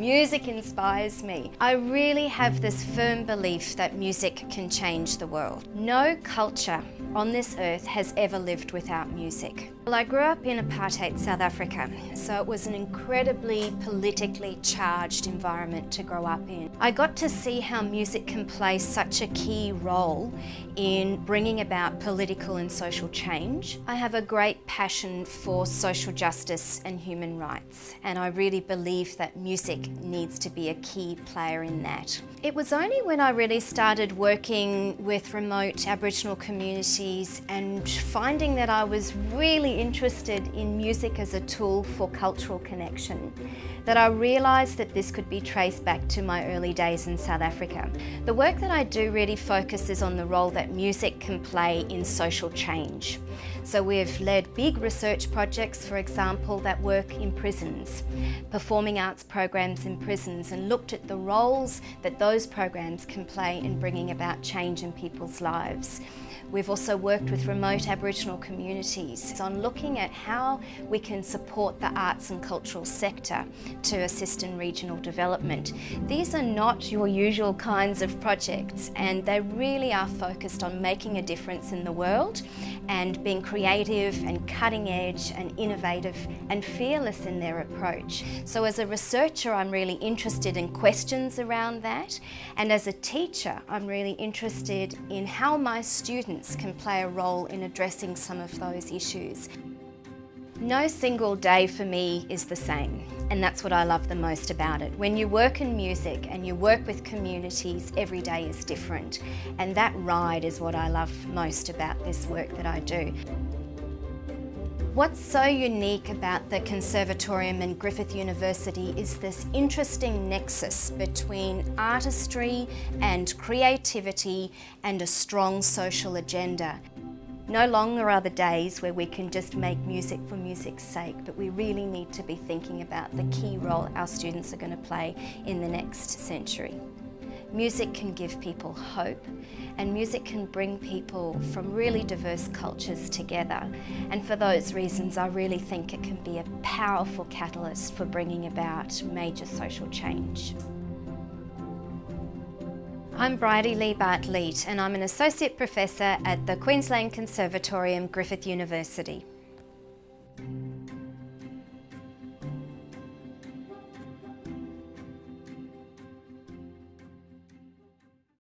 Music inspires me. I really have this firm belief that music can change the world. No culture on this earth has ever lived without music. Well, I grew up in apartheid South Africa, so it was an incredibly politically charged environment to grow up in. I got to see how music can play such a key role in bringing about political and social change. I have a great passion for social justice and human rights, and I really believe that music needs to be a key player in that. It was only when I really started working with remote Aboriginal communities and finding that I was really interested in music as a tool for cultural connection that I realised that this could be traced back to my early days in South Africa. The work that I do really focuses on the role that music can play in social change. So we've led big research projects, for example, that work in prisons, performing arts programs in prisons and looked at the roles that those programs can play in bringing about change in people's lives. We've also worked with remote Aboriginal communities on looking at how we can support the arts and cultural sector to assist in regional development. These are not your usual kinds of projects and they really are focused on making a difference in the world and being creative and cutting edge and innovative and fearless in their approach. So as a researcher I'm really interested in questions around that and as a teacher I'm really interested in how my students can play a role in addressing some of those issues. No single day for me is the same and that's what I love the most about it. When you work in music and you work with communities, every day is different and that ride is what I love most about this work that I do. What's so unique about the Conservatorium and Griffith University is this interesting nexus between artistry and creativity and a strong social agenda. No longer are the days where we can just make music for music's sake, but we really need to be thinking about the key role our students are going to play in the next century. Music can give people hope and music can bring people from really diverse cultures together. And for those reasons, I really think it can be a powerful catalyst for bringing about major social change. I'm Brydie-Leigh Bartleet and I'm an Associate Professor at the Queensland Conservatorium, Griffith University.